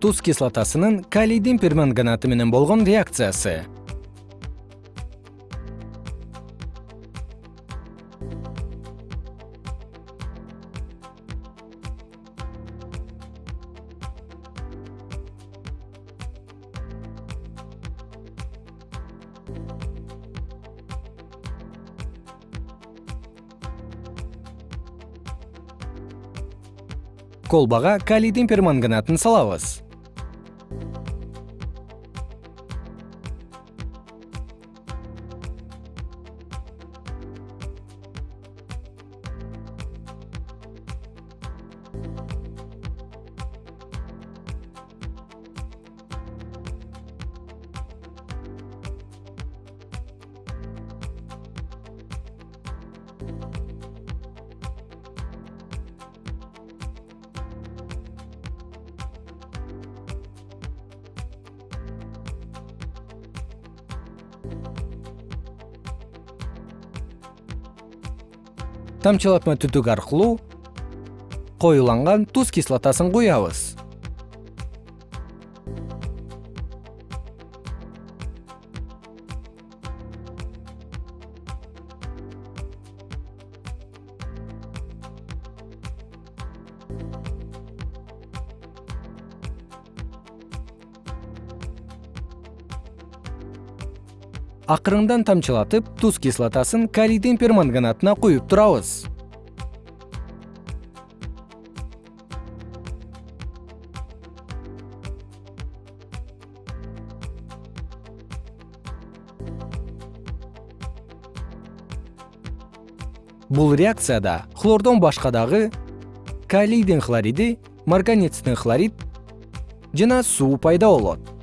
туз кислотасынын калийдин перманганаты менен болгон реакциясы. Колбага калийдин перманганатын салабыз тамчылатма түтүк аркылуу коюланган туз кислотасын куябыз акырындан тамчылатып туз кислотасын калийдин перманганатына куюп турабыз. Бул реакцияда хлордон башка дагы калийдин хлориди марганецтин хлорид жана суу пайда болот